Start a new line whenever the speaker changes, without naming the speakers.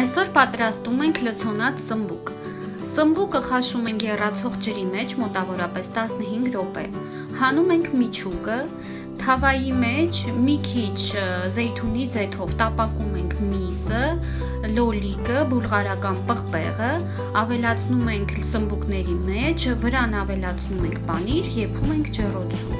Այսօր պատրաստում ենք լցոնած սմբուկ։ Սմբուկը խաշում ենք եռացող ջրի մեջ մոտավորապես 15 րոպե։ Հանում ենք միջուկը, թավայի մեջ մի քիչ զեյթունի ձեթով տապակում ենք միսը, լոլիկը, բուլղարական պղպեղը, ավելացնում ենք սմբուկների մեջ, վրան ավելացնում ենք պանիր, եփում ենք ջեռոցում։